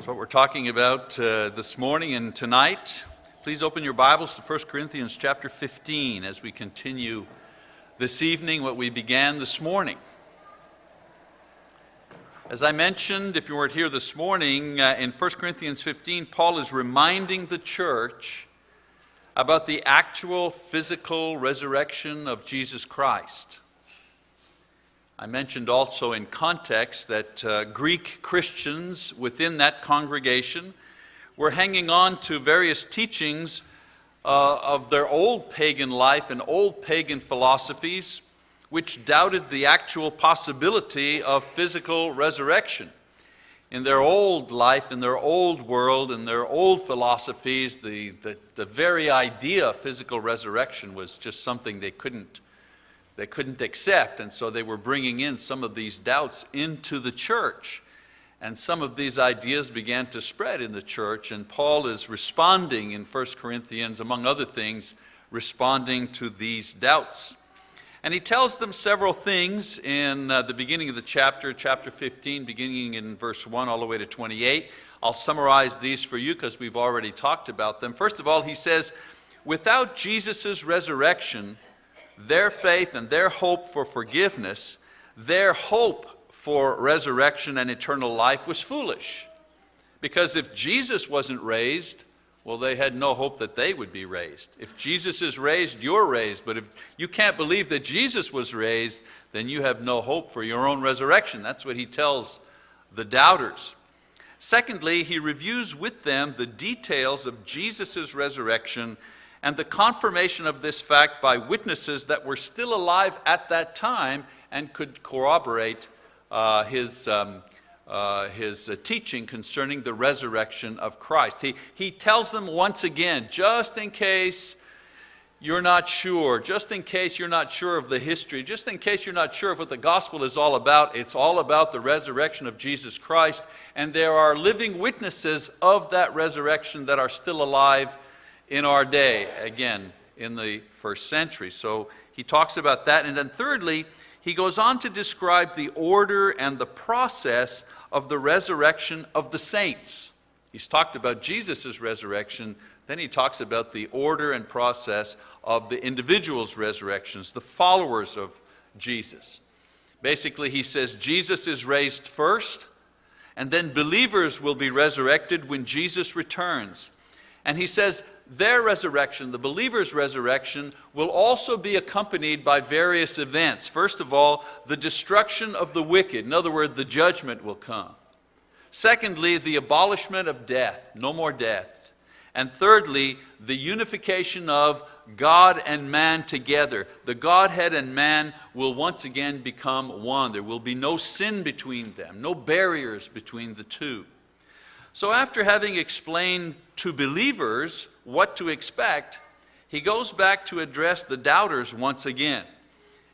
That's what we're talking about uh, this morning and tonight. Please open your Bibles to 1 Corinthians chapter 15 as we continue this evening what we began this morning. As I mentioned, if you weren't here this morning, uh, in 1 Corinthians 15, Paul is reminding the church about the actual physical resurrection of Jesus Christ. I mentioned also in context that uh, Greek Christians within that congregation were hanging on to various teachings uh, of their old pagan life and old pagan philosophies, which doubted the actual possibility of physical resurrection. In their old life, in their old world, in their old philosophies, the, the, the very idea of physical resurrection was just something they couldn't they couldn't accept, and so they were bringing in some of these doubts into the church. And some of these ideas began to spread in the church, and Paul is responding in 1 Corinthians, among other things, responding to these doubts. And he tells them several things in uh, the beginning of the chapter, chapter 15, beginning in verse 1 all the way to 28. I'll summarize these for you because we've already talked about them. First of all, he says, Without Jesus' resurrection, their faith and their hope for forgiveness, their hope for resurrection and eternal life was foolish. Because if Jesus wasn't raised, well, they had no hope that they would be raised. If Jesus is raised, you're raised. But if you can't believe that Jesus was raised, then you have no hope for your own resurrection. That's what he tells the doubters. Secondly, he reviews with them the details of Jesus' resurrection and the confirmation of this fact by witnesses that were still alive at that time and could corroborate uh, his, um, uh, his uh, teaching concerning the resurrection of Christ. He, he tells them once again, just in case you're not sure, just in case you're not sure of the history, just in case you're not sure of what the gospel is all about, it's all about the resurrection of Jesus Christ, and there are living witnesses of that resurrection that are still alive in our day, again, in the first century. So he talks about that. And then thirdly, he goes on to describe the order and the process of the resurrection of the saints. He's talked about Jesus' resurrection, then he talks about the order and process of the individual's resurrections, the followers of Jesus. Basically, he says Jesus is raised first, and then believers will be resurrected when Jesus returns. And he says their resurrection, the believer's resurrection, will also be accompanied by various events. First of all, the destruction of the wicked. In other words, the judgment will come. Secondly, the abolishment of death, no more death. And thirdly, the unification of God and man together. The Godhead and man will once again become one. There will be no sin between them, no barriers between the two. So after having explained to believers what to expect, he goes back to address the doubters once again.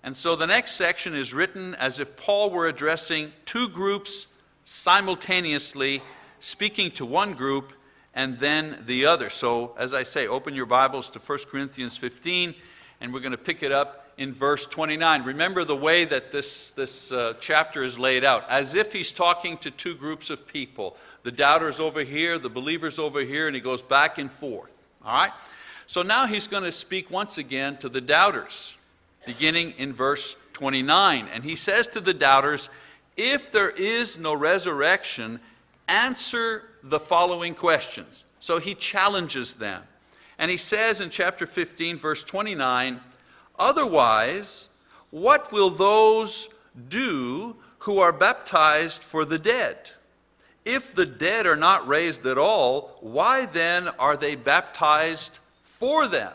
And so the next section is written as if Paul were addressing two groups simultaneously, speaking to one group and then the other. So, as I say, open your Bibles to 1 Corinthians 15, and we're going to pick it up in verse 29. Remember the way that this, this uh, chapter is laid out, as if he's talking to two groups of people the doubters over here, the believers over here, and he goes back and forth. All right? So now he's going to speak once again to the doubters, beginning in verse 29. And he says to the doubters, If there is no resurrection, answer the following questions. So he challenges them. And he says in chapter 15, verse 29, Otherwise, what will those do who are baptized for the dead? If the dead are not raised at all, why then are they baptized for them?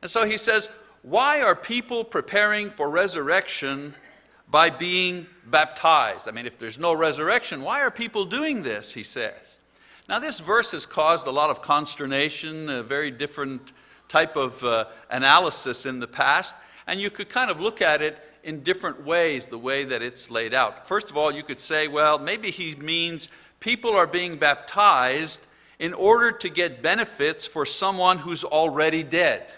And so he says, why are people preparing for resurrection by being baptized? I mean, if there's no resurrection, why are people doing this, he says. Now, this verse has caused a lot of consternation, a very different type of uh, analysis in the past, and you could kind of look at it in different ways, the way that it's laid out. First of all, you could say, well, maybe he means people are being baptized in order to get benefits for someone who's already dead.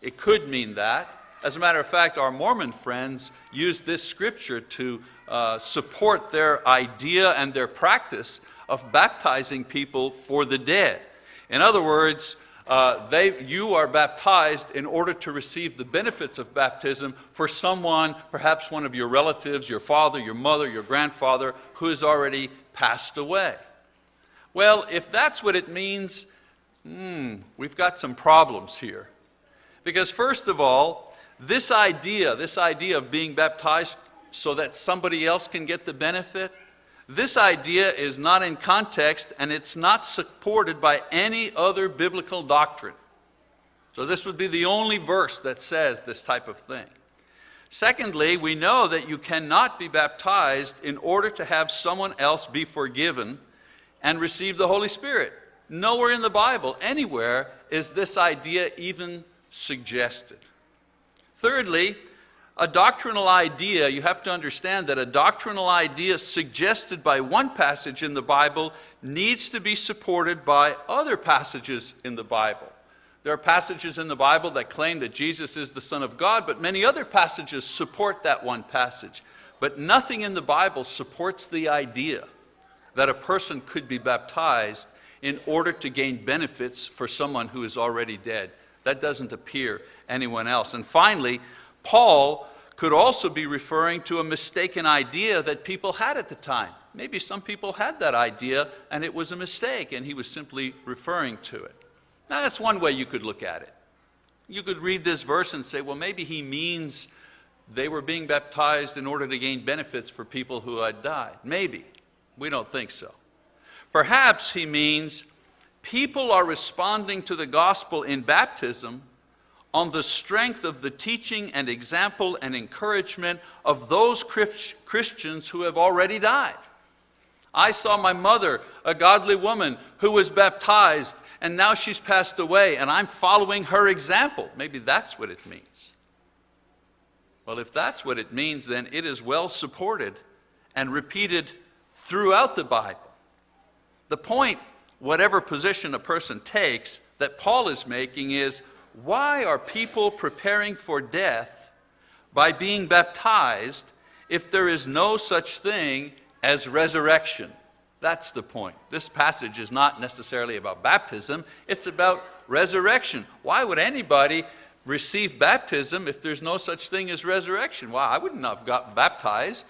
It could mean that. As a matter of fact, our Mormon friends use this scripture to uh, support their idea and their practice of baptizing people for the dead. In other words, uh, they, you are baptized in order to receive the benefits of baptism for someone, perhaps one of your relatives, your father, your mother, your grandfather, who has already passed away. Well, if that's what it means, hmm, we've got some problems here. Because, first of all, this idea, this idea of being baptized so that somebody else can get the benefit, this idea is not in context and it's not supported by any other biblical doctrine. So, this would be the only verse that says this type of thing. Secondly, we know that you cannot be baptized in order to have someone else be forgiven and receive the Holy Spirit. Nowhere in the Bible, anywhere, is this idea even suggested. Thirdly, a doctrinal idea, you have to understand that a doctrinal idea suggested by one passage in the Bible needs to be supported by other passages in the Bible. There are passages in the Bible that claim that Jesus is the Son of God, but many other passages support that one passage. But nothing in the Bible supports the idea that a person could be baptized in order to gain benefits for someone who is already dead. That doesn't appear anyone else. And finally, Paul could also be referring to a mistaken idea that people had at the time. Maybe some people had that idea and it was a mistake and he was simply referring to it. Now, that's one way you could look at it. You could read this verse and say, well, maybe he means they were being baptized in order to gain benefits for people who had died. Maybe. We don't think so. Perhaps he means people are responding to the gospel in baptism on the strength of the teaching and example and encouragement of those Christians who have already died. I saw my mother, a godly woman, who was baptized, and now she's passed away, and I'm following her example. Maybe that's what it means. Well, if that's what it means, then it is well supported and repeated throughout the Bible. The point, whatever position a person takes, that Paul is making is why are people preparing for death by being baptized if there is no such thing as resurrection? That's the point. This passage is not necessarily about baptism, it's about resurrection. Why would anybody receive baptism if there's no such thing as resurrection? Well, I wouldn't have got baptized.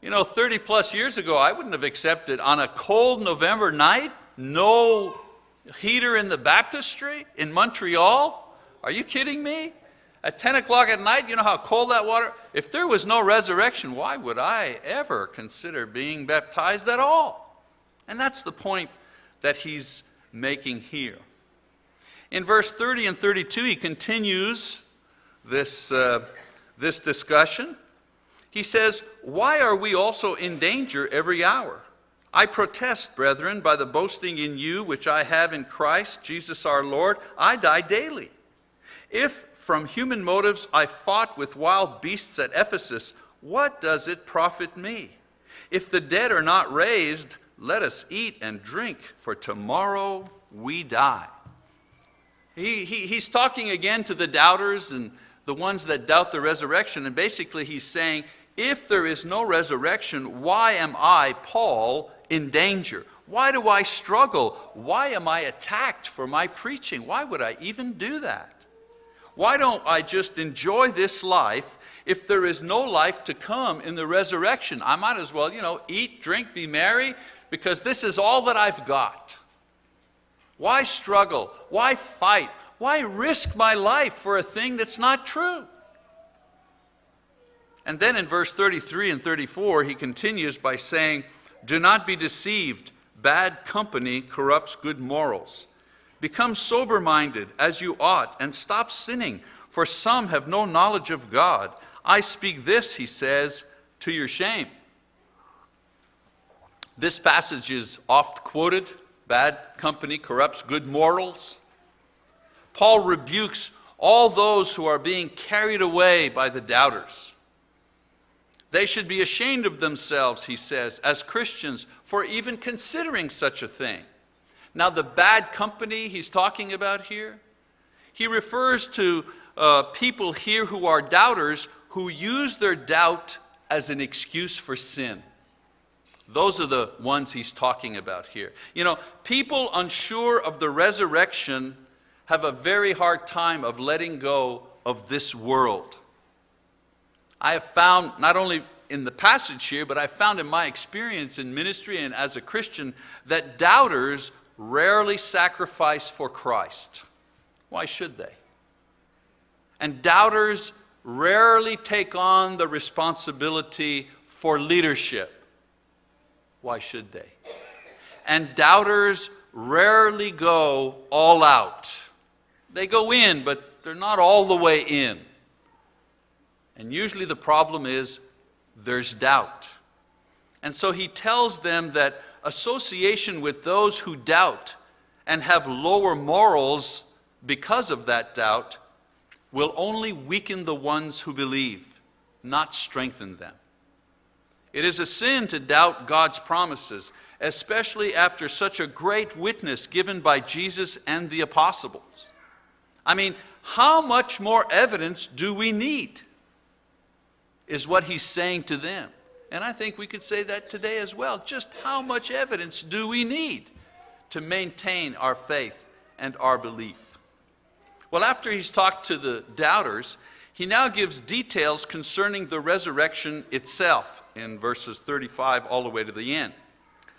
You know, 30 plus years ago, I wouldn't have accepted on a cold November night, no heater in the baptistry in Montreal? Are you kidding me? At 10 o'clock at night, you know how cold that water? If there was no resurrection, why would I ever consider being baptized at all? And that's the point that he's making here. In verse 30 and 32, he continues this, uh, this discussion. He says, Why are we also in danger every hour? I protest, brethren, by the boasting in you which I have in Christ Jesus our Lord, I die daily. If from human motives I fought with wild beasts at Ephesus, what does it profit me? If the dead are not raised, let us eat and drink, for tomorrow we die. He, he, he's talking again to the doubters and the ones that doubt the resurrection, and basically he's saying, if there is no resurrection, why am I, Paul, in danger? Why do I struggle? Why am I attacked for my preaching? Why would I even do that? Why don't I just enjoy this life if there is no life to come in the resurrection? I might as well, you know, eat, drink, be merry, because this is all that I've got. Why struggle? Why fight? Why risk my life for a thing that's not true? And then in verse 33 and 34, he continues by saying, do not be deceived. Bad company corrupts good morals. Become sober minded as you ought and stop sinning, for some have no knowledge of God. I speak this, he says, to your shame. This passage is oft quoted bad company corrupts good morals. Paul rebukes all those who are being carried away by the doubters. They should be ashamed of themselves, he says, as Christians for even considering such a thing. Now, the bad company he's talking about here, he refers to uh, people here who are doubters who use their doubt as an excuse for sin. Those are the ones he's talking about here. You know, people unsure of the resurrection have a very hard time of letting go of this world. I have found, not only in the passage here, but I found in my experience in ministry and as a Christian, that doubters rarely sacrifice for Christ. Why should they? And doubters rarely take on the responsibility for leadership. Why should they? And doubters rarely go all out. They go in, but they're not all the way in. And usually the problem is there's doubt. And so he tells them that association with those who doubt and have lower morals because of that doubt will only weaken the ones who believe, not strengthen them. It is a sin to doubt God's promises, especially after such a great witness given by Jesus and the apostles. I mean, how much more evidence do we need? Is what he's saying to them. And I think we could say that today as well. Just how much evidence do we need to maintain our faith and our belief? Well, after he's talked to the doubters, he now gives details concerning the resurrection itself in verses 35 all the way to the end.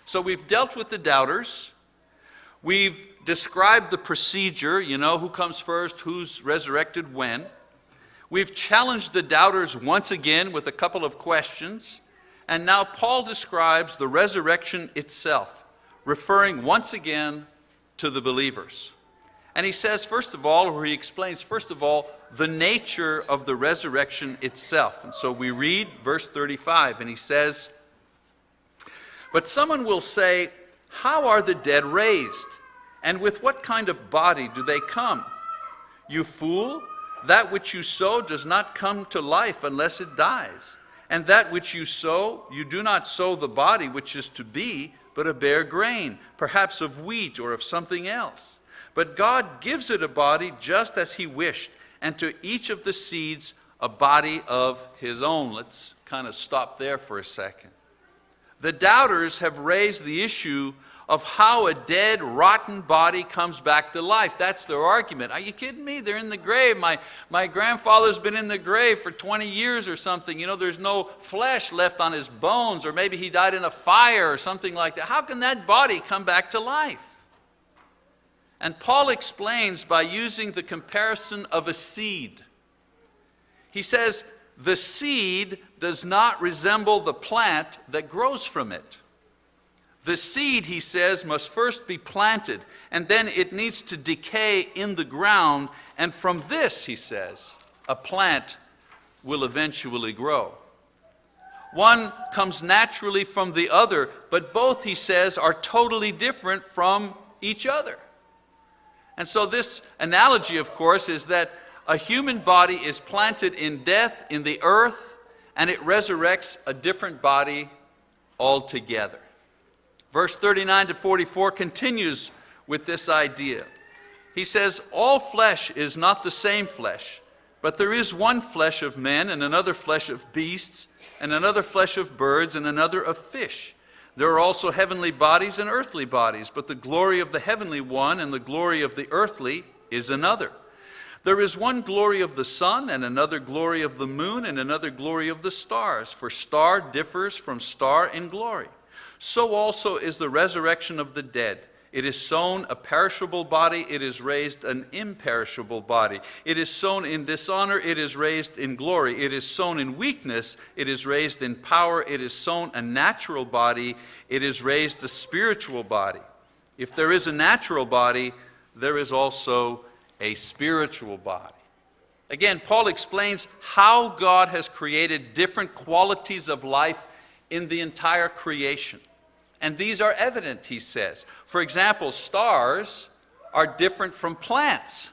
So we've dealt with the doubters. We've described the procedure, you know, who comes first, who's resurrected when. We've challenged the doubters once again with a couple of questions. And now Paul describes the resurrection itself, referring once again to the believers. And he says, first of all, or he explains, first of all, the nature of the resurrection itself. And so we read verse 35, and he says, But someone will say, How are the dead raised? And with what kind of body do they come? You fool, that which you sow does not come to life unless it dies. And that which you sow, you do not sow the body which is to be, but a bare grain, perhaps of wheat or of something else. But God gives it a body just as He wished, and to each of the seeds a body of His own. Let's kind of stop there for a second. The doubters have raised the issue of how a dead, rotten body comes back to life. That's their argument. Are you kidding me? They're in the grave. My, my grandfather's been in the grave for 20 years or something. You know, there's no flesh left on his bones, or maybe he died in a fire or something like that. How can that body come back to life? And Paul explains by using the comparison of a seed. He says, the seed does not resemble the plant that grows from it. The seed, he says, must first be planted, and then it needs to decay in the ground, and from this, he says, a plant will eventually grow. One comes naturally from the other, but both, he says, are totally different from each other. And so, this analogy, of course, is that a human body is planted in death in the earth, and it resurrects a different body altogether. Verse 39 to 44 continues with this idea. He says, All flesh is not the same flesh, but there is one flesh of men, and another flesh of beasts, and another flesh of birds, and another of fish. There are also heavenly bodies and earthly bodies, but the glory of the heavenly one and the glory of the earthly is another. There is one glory of the sun, and another glory of the moon, and another glory of the stars, for star differs from star in glory. So also is the resurrection of the dead. It is sown a perishable body, it is raised an imperishable body. It is sown in dishonor, it is raised in glory. It is sown in weakness, it is raised in power. It is sown a natural body, it is raised a spiritual body. If there is a natural body, there is also a spiritual body. Again, Paul explains how God has created different qualities of life in the entire creation. And these are evident, he says. For example, stars are different from plants.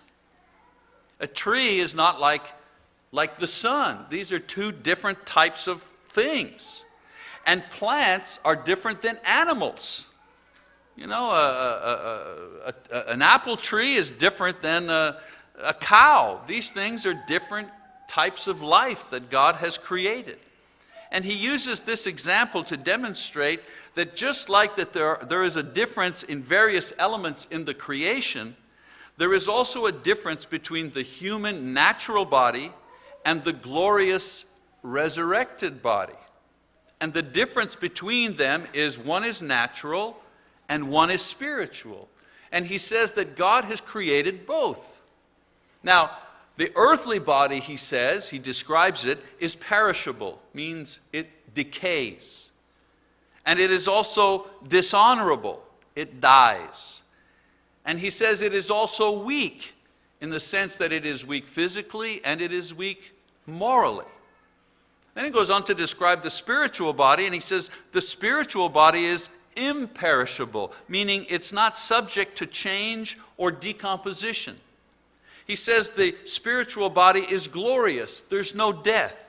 A tree is not like, like the sun. These are two different types of things. And plants are different than animals. You know, a, a, a, an apple tree is different than a cow. These things are different types of life that God has created. And he uses this example to demonstrate that just like that there, there is a difference in various elements in the creation, there is also a difference between the human natural body and the glorious resurrected body. And the difference between them is one is natural and one is spiritual. And he says that God has created both. Now, the earthly body, he says, he describes it, is perishable, means it decays. And it is also dishonorable, it dies. And he says it is also weak in the sense that it is weak physically and it is weak morally. Then he goes on to describe the spiritual body, and he says the spiritual body is imperishable, meaning it's not subject to change or decomposition. He says the spiritual body is glorious, there's no death.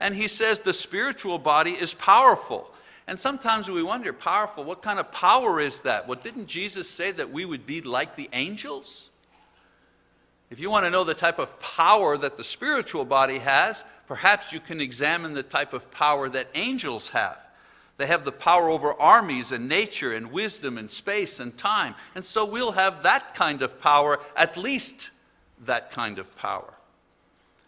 And he says the spiritual body is powerful. And sometimes we wonder, powerful, what kind of power is that? Well, didn't Jesus say that we would be like the angels? If you want to know the type of power that the spiritual body has, perhaps you can examine the type of power that angels have. They have the power over armies and nature and wisdom and space and time. And so we'll have that kind of power, at least that kind of power.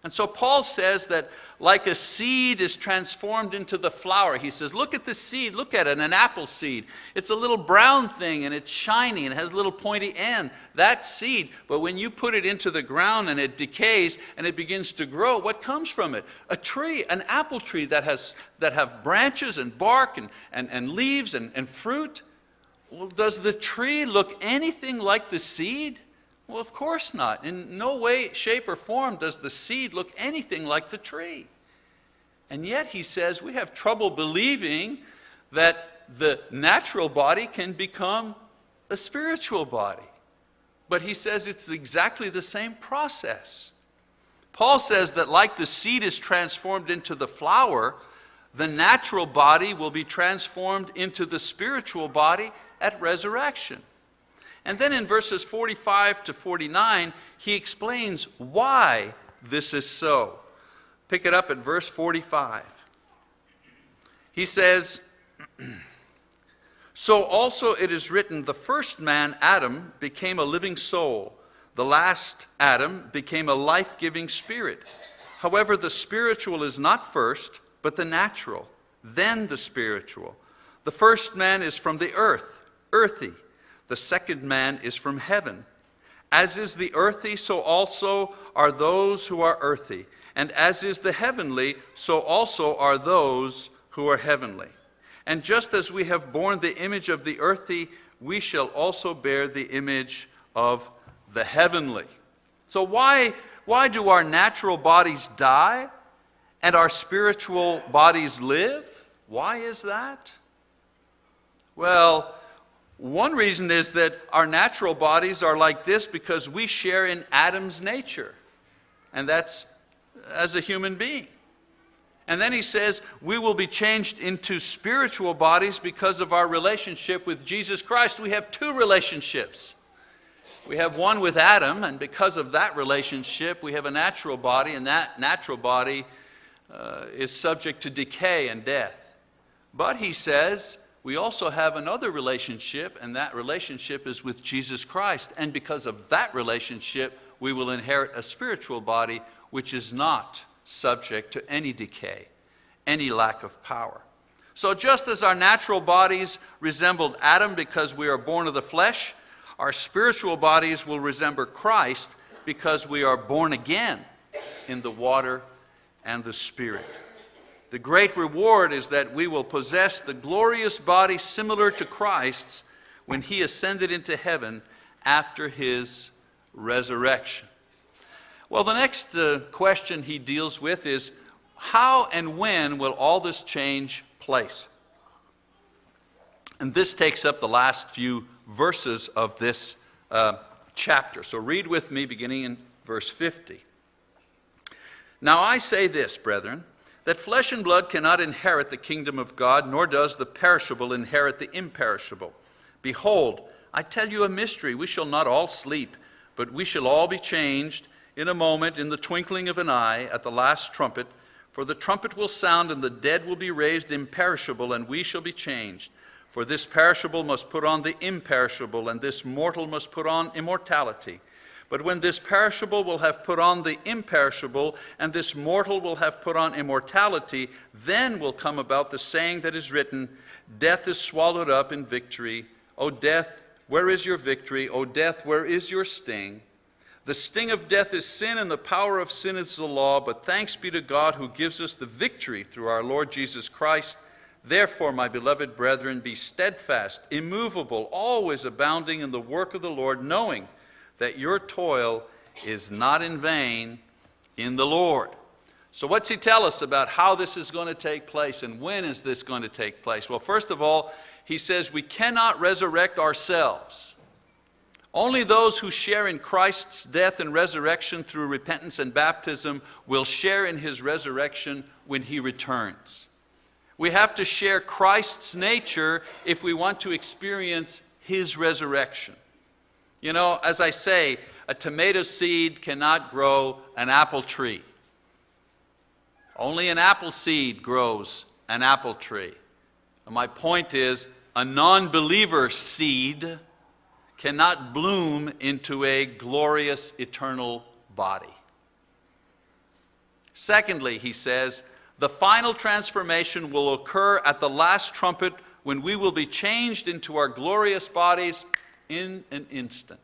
And so Paul says that like a seed is transformed into the flower, he says, look at the seed, look at it, an apple seed. It's a little brown thing and it's shiny and it has a little pointy end. That seed, but when you put it into the ground and it decays and it begins to grow, what comes from it? A tree, an apple tree that, has, that have branches and bark and, and, and leaves and, and fruit. Well, does the tree look anything like the seed? Well, of course not. In no way, shape, or form does the seed look anything like the tree. And yet, he says, we have trouble believing that the natural body can become a spiritual body. But he says it's exactly the same process. Paul says that, like the seed is transformed into the flower, the natural body will be transformed into the spiritual body at resurrection. And then in verses 45 to 49, he explains why this is so. Pick it up at verse 45. He says, So also it is written, the first man, Adam, became a living soul. The last, Adam, became a life giving spirit. However, the spiritual is not first, but the natural, then the spiritual. The first man is from the earth, earthy the second man is from heaven. As is the earthy, so also are those who are earthy. And as is the heavenly, so also are those who are heavenly. And just as we have borne the image of the earthy, we shall also bear the image of the heavenly. So, why, why do our natural bodies die and our spiritual bodies live? Why is that? Well, one reason is that our natural bodies are like this because we share in Adam's nature, and that's as a human being. And then he says, we will be changed into spiritual bodies because of our relationship with Jesus Christ. We have two relationships. We have one with Adam, and because of that relationship, we have a natural body, and that natural body uh, is subject to decay and death. But he says, we also have another relationship, and that relationship is with Jesus Christ. And because of that relationship, we will inherit a spiritual body which is not subject to any decay, any lack of power. So, just as our natural bodies resembled Adam because we are born of the flesh, our spiritual bodies will resemble Christ because we are born again in the water and the Spirit. The great reward is that we will possess the glorious body similar to Christ's when he ascended into heaven after his resurrection. Well, the next uh, question he deals with is how and when will all this change place? And this takes up the last few verses of this uh, chapter. So read with me beginning in verse 50. Now I say this, brethren that flesh and blood cannot inherit the kingdom of God, nor does the perishable inherit the imperishable. Behold, I tell you a mystery. We shall not all sleep, but we shall all be changed in a moment, in the twinkling of an eye, at the last trumpet. For the trumpet will sound, and the dead will be raised imperishable, and we shall be changed. For this perishable must put on the imperishable, and this mortal must put on immortality. But when this perishable will have put on the imperishable, and this mortal will have put on immortality, then will come about the saying that is written Death is swallowed up in victory. O death, where is your victory? O death, where is your sting? The sting of death is sin, and the power of sin is the law. But thanks be to God who gives us the victory through our Lord Jesus Christ. Therefore, my beloved brethren, be steadfast, immovable, always abounding in the work of the Lord, knowing that your toil is not in vain in the Lord. So, what's he tell us about how this is going to take place and when is this going to take place? Well, first of all, he says we cannot resurrect ourselves. Only those who share in Christ's death and resurrection through repentance and baptism will share in his resurrection when he returns. We have to share Christ's nature if we want to experience his resurrection. You know, as I say, a tomato seed cannot grow an apple tree. Only an apple seed grows an apple tree. And my point is, a non believer seed cannot bloom into a glorious eternal body. Secondly, he says, the final transformation will occur at the last trumpet when we will be changed into our glorious bodies in an instant.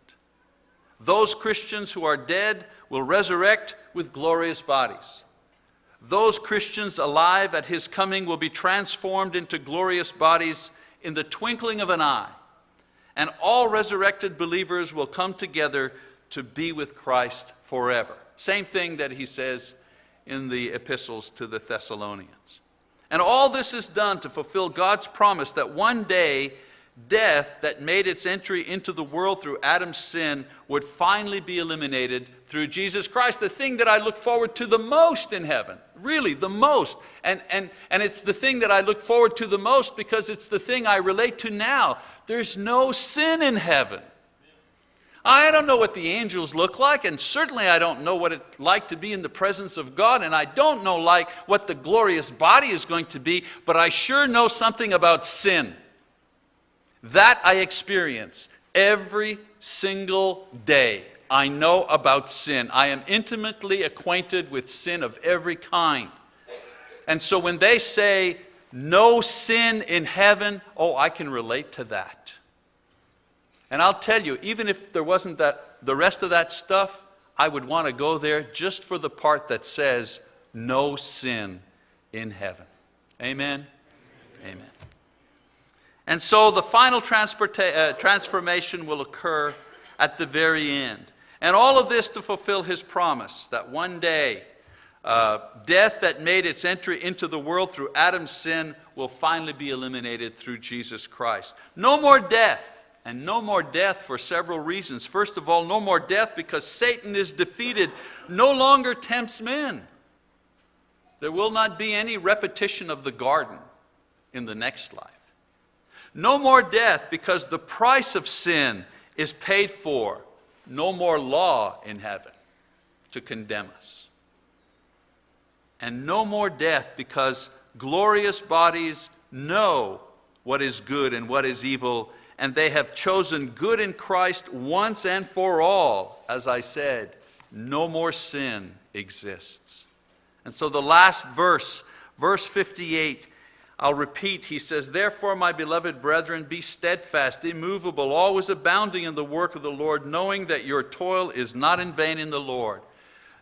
Those Christians who are dead will resurrect with glorious bodies. Those Christians alive at his coming will be transformed into glorious bodies in the twinkling of an eye and all resurrected believers will come together to be with Christ forever. Same thing that he says in the epistles to the Thessalonians. And all this is done to fulfill God's promise that one day death that made its entry into the world through Adam's sin would finally be eliminated through Jesus Christ, the thing that I look forward to the most in heaven. Really, the most. And, and, and it's the thing that I look forward to the most because it's the thing I relate to now. There's no sin in heaven. I don't know what the angels look like, and certainly I don't know what it's like to be in the presence of God, and I don't know like what the glorious body is going to be, but I sure know something about sin. That I experience every single day. I know about sin. I am intimately acquainted with sin of every kind. And so when they say, no sin in heaven, oh, I can relate to that. And I'll tell you, even if there wasn't that, the rest of that stuff, I would want to go there just for the part that says, no sin in heaven. Amen? Amen. And so the final uh, transformation will occur at the very end. And all of this to fulfill his promise that one day uh, death that made its entry into the world through Adam's sin will finally be eliminated through Jesus Christ. No more death, and no more death for several reasons. First of all, no more death because Satan is defeated, no longer tempts men. There will not be any repetition of the garden in the next life. No more death because the price of sin is paid for. No more law in heaven to condemn us and no more death because glorious bodies know what is good and what is evil, and they have chosen good in Christ once and for all. As I said, no more sin exists. And so the last verse, verse 58, I'll repeat, he says, Therefore, my beloved brethren, be steadfast, immovable, always abounding in the work of the Lord, knowing that your toil is not in vain in the Lord.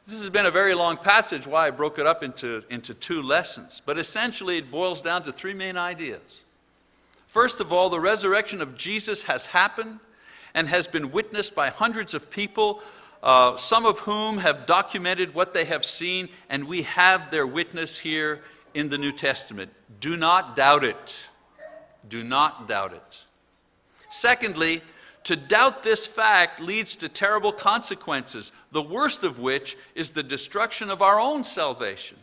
This has been a very long passage, why I broke it up into, into two lessons. But essentially, it boils down to three main ideas. First of all, the resurrection of Jesus has happened and has been witnessed by hundreds of people, uh, some of whom have documented what they have seen, and we have their witness here in the New Testament. Do not doubt it. Do not doubt it. Secondly, to doubt this fact leads to terrible consequences, the worst of which is the destruction of our own salvation.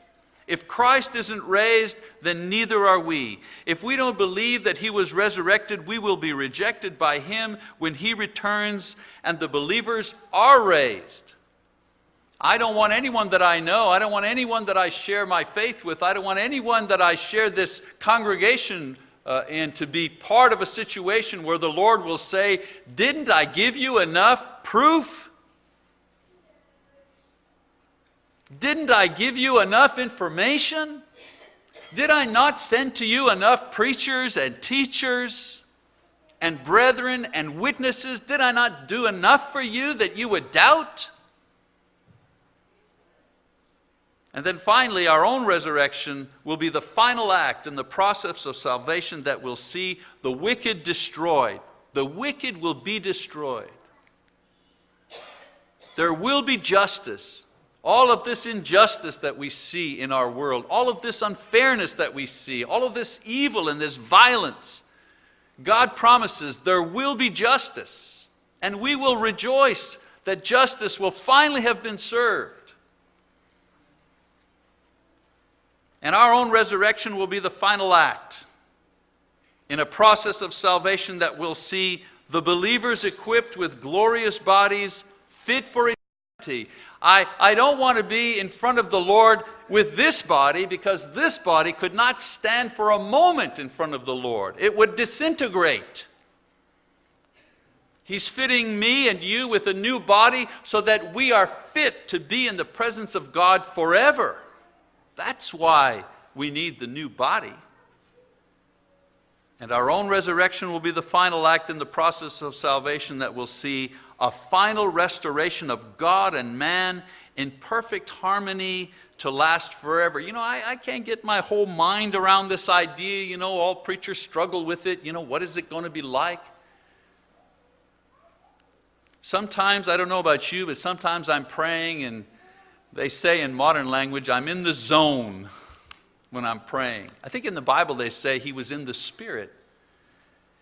If Christ isn't raised, then neither are we. If we don't believe that he was resurrected, we will be rejected by him when he returns and the believers are raised. I don't want anyone that I know, I don't want anyone that I share my faith with, I don't want anyone that I share this congregation uh, in to be part of a situation where the Lord will say, Didn't I give you enough proof? Didn't I give you enough information? Did I not send to you enough preachers and teachers and brethren and witnesses? Did I not do enough for you that you would doubt? And then finally, our own resurrection will be the final act in the process of salvation that will see the wicked destroyed. The wicked will be destroyed. There will be justice. All of this injustice that we see in our world, all of this unfairness that we see, all of this evil and this violence, God promises there will be justice. And we will rejoice that justice will finally have been served. And our own resurrection will be the final act in a process of salvation that will see the believers equipped with glorious bodies fit for eternity. I, I don't want to be in front of the Lord with this body because this body could not stand for a moment in front of the Lord. It would disintegrate. He's fitting me and you with a new body so that we are fit to be in the presence of God forever. That's why we need the new body. And our own resurrection will be the final act in the process of salvation that will see a final restoration of God and man in perfect harmony to last forever. You know, I, I, can't get my whole mind around this idea. You know, all preachers struggle with it. You know, what is it going to be like? Sometimes, I don't know about you, but sometimes I'm praying and they say in modern language, I'm in the zone when I'm praying. I think in the Bible they say he was in the Spirit.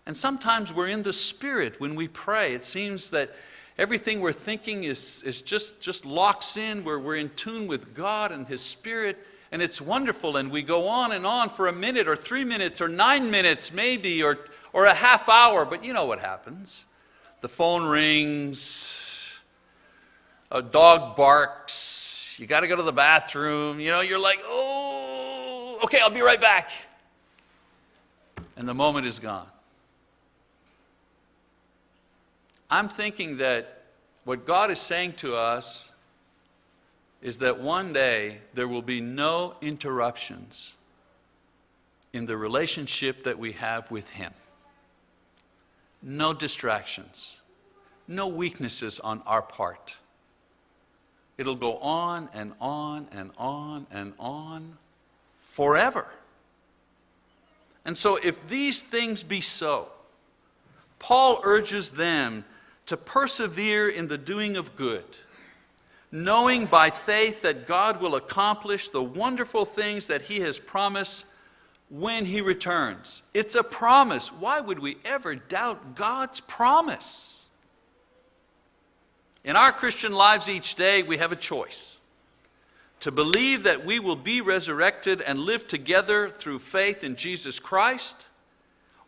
And sometimes we're in the Spirit when we pray. It seems that everything we're thinking is, is just, just locks in, where we're in tune with God and His Spirit, and it's wonderful. And we go on and on for a minute or three minutes or nine minutes maybe, or, or a half hour, but you know what happens. The phone rings, a dog barks, you got to go to the bathroom, you know, you're like, oh, okay, I'll be right back. And the moment is gone. I'm thinking that what God is saying to us is that one day there will be no interruptions in the relationship that we have with Him. No distractions, no weaknesses on our part. It'll go on and on and on and on forever. And so, if these things be so, Paul urges them to persevere in the doing of good, knowing by faith that God will accomplish the wonderful things that He has promised when He returns. It's a promise. Why would we ever doubt God's promise? In our Christian lives each day, we have a choice to believe that we will be resurrected and live together through faith in Jesus Christ,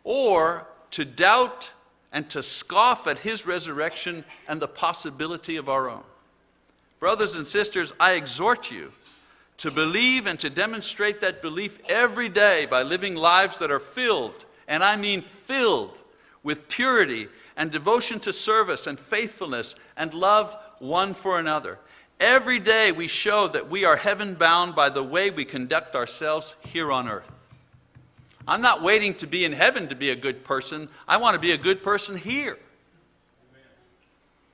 or to doubt and to scoff at his resurrection and the possibility of our own. Brothers and sisters, I exhort you to believe and to demonstrate that belief every day by living lives that are filled, and I mean filled, with purity and devotion to service and faithfulness and love one for another. Every day we show that we are heaven bound by the way we conduct ourselves here on earth. I'm not waiting to be in heaven to be a good person. I want to be a good person here.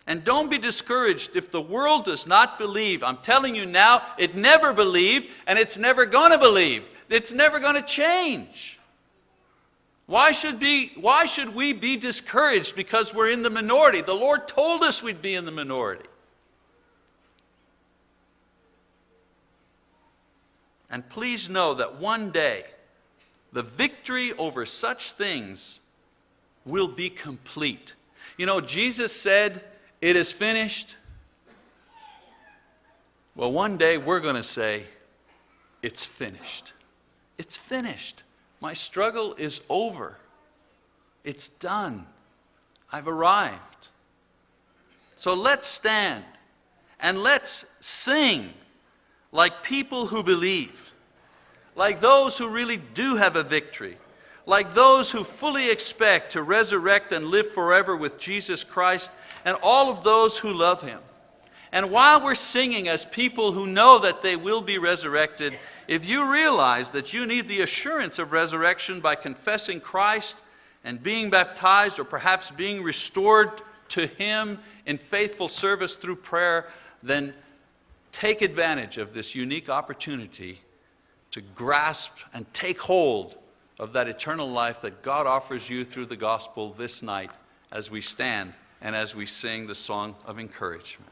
And don't be discouraged if the world does not believe. I'm telling you now, it never believed and it's never going to believe. It's never going to change. Why should, be, why should we be discouraged because we're in the minority? The Lord told us we'd be in the minority. And please know that one day, the victory over such things will be complete. You know, Jesus said, It is finished. Well, one day we're going to say, It's finished. It's finished. My struggle is over. It's done. I've arrived. So let's stand And let's sing like people who believe, like those who really do have a victory, like those who fully expect to resurrect and live forever with Jesus Christ, and all of those who love Him. And while we're singing as people who know that they will be resurrected, if you realize that you need the assurance of resurrection by confessing Christ and being baptized, or perhaps being restored to Him in faithful service through prayer, then take advantage of this unique opportunity to grasp and take hold of that eternal life that God offers you through the gospel this night as we stand and as we sing the song of encouragement.